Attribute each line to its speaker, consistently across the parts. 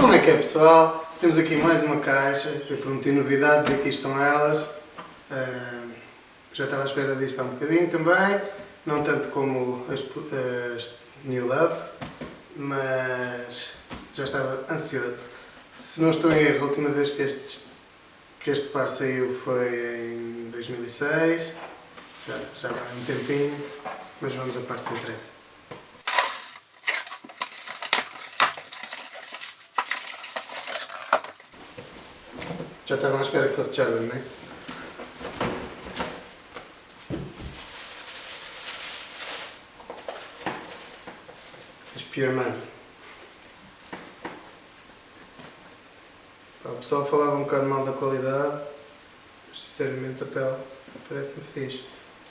Speaker 1: Como é que é pessoal? Temos aqui mais uma caixa, eu prometi novidades e aqui estão elas. Uh, já estava à espera disto há um bocadinho também, não tanto como as, as New Love, mas já estava ansioso. Se não estou em erro, a última vez que este, que este par saiu foi em 2006, já, já vai um tempinho, mas vamos à parte que interessa. Já estavam à espera que fosse Jordan, não é? As Pure Money. O pessoal falava um bocado mal da qualidade, mas sinceramente a pele parece-me fixe.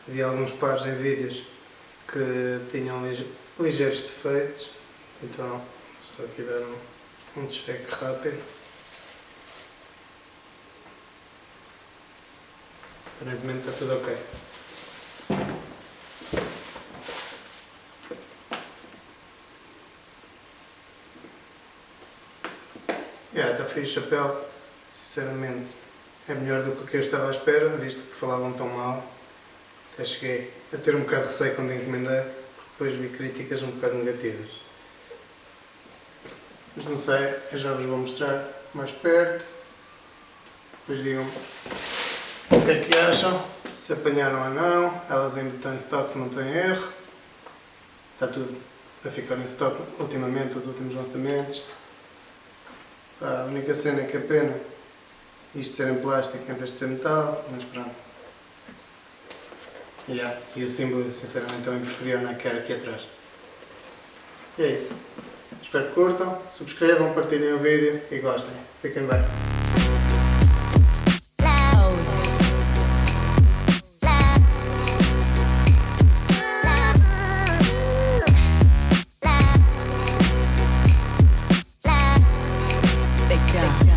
Speaker 1: Havia alguns pares em vídeos que tinham ligeiros defeitos, então só aqui dar um check rápido. Aparentemente está tudo ok. Yeah, está a pele, sinceramente é melhor do que o eu estava à espera, visto que falavam tão mal. Até cheguei a ter um bocado de receio quando encomendei, porque depois vi críticas um bocado negativas. Mas não sei, eu já vos vou mostrar mais perto. Depois digam o que é que acham? Se apanharam ou não? Elas ainda estão em stock se não têm erro. Está tudo a ficar em stock ultimamente, os últimos lançamentos. a única cena é que é pena isto ser em plástico em vez de ser metal, mas pronto. Yeah. E o símbolo, sinceramente, também preferia na cara aqui atrás. E é isso. Espero que curtam, subscrevam, partilhem o vídeo e gostem. Fiquem bem. Africa.